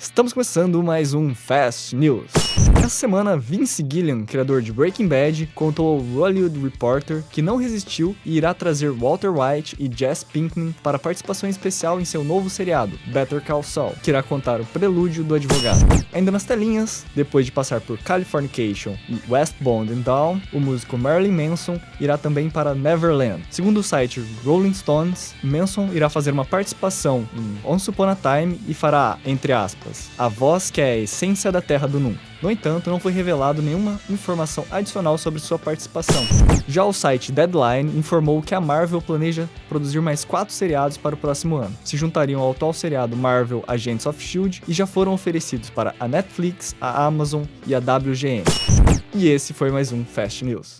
Estamos começando mais um Fast News. Essa semana, Vince Gilliam, criador de Breaking Bad, contou ao Hollywood Reporter que não resistiu e irá trazer Walter White e Jess Pinkman para participação especial em seu novo seriado, Better Call Saul, que irá contar o prelúdio do advogado. Ainda nas telinhas, depois de passar por Californication e Westbound and Down, o músico Marilyn Manson irá também para Neverland. Segundo o site Rolling Stones, Manson irá fazer uma participação em Once Upon a Time e fará, entre aspas, a voz que é a essência da Terra do Nunca. No entanto, não foi revelado nenhuma informação adicional sobre sua participação. Já o site Deadline informou que a Marvel planeja produzir mais quatro seriados para o próximo ano. Se juntariam ao atual seriado Marvel Agents of S.H.I.E.L.D. e já foram oferecidos para a Netflix, a Amazon e a WGN. E esse foi mais um Fast News.